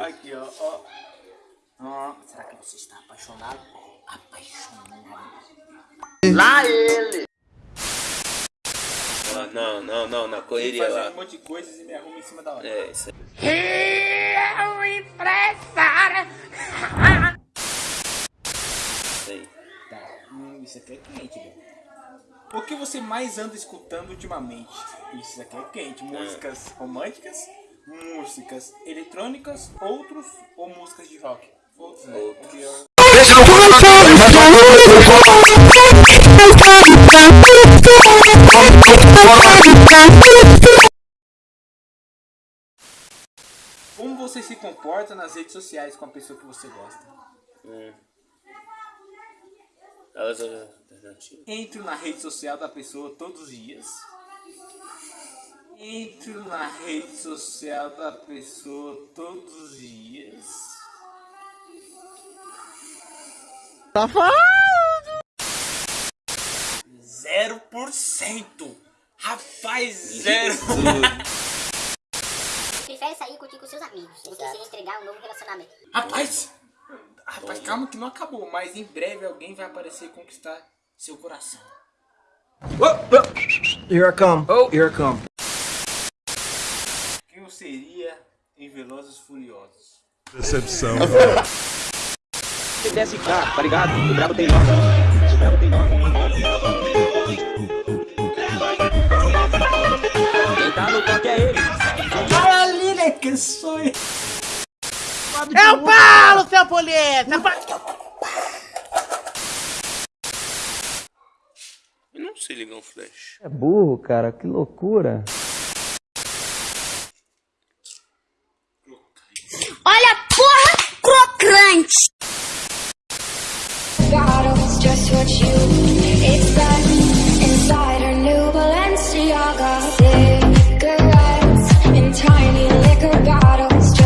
Aqui, ó, ó. Ó, será que você está apaixonado? Apaixonado. Lá ele! Ah, não, não, não, na correria lá. um monte de coisas e me arruma em cima da hora. É, isso aí. Eu empresário! Isso aí. Tá, hum, isso aqui é quente, velho. O que você mais anda escutando ultimamente? Isso aqui é quente. Músicas românticas, músicas eletrônicas, outros ou músicas de rock? Outros, né? Outros. Porque eu- Como você se comporta nas redes sociais com a pessoa que você gosta? Hum. Elas alternativas. Entro na rede social da pessoa todos os dias. Entro na rede social da pessoa todos os dias. Zero por cento. Rapaz, zero. Prefere sair e curtir com seus amigos do que se entregar um novo relacionamento. Rapaz, rapaz, calma que não acabou, mas em breve alguém vai aparecer e conquistar seu coração. Here I come. Oh, here I come. Quem eu seria em Velozes Furiosos? Decepção. Desce cá, tá ligado? O brabo tem nome. O brabo tem nome. Quem tá no toque é ele. Caralho, que sonho! É o Paulo, seu polícia! Eu não sei ligar um flash. É burro, cara, que loucura. God, it's just what you.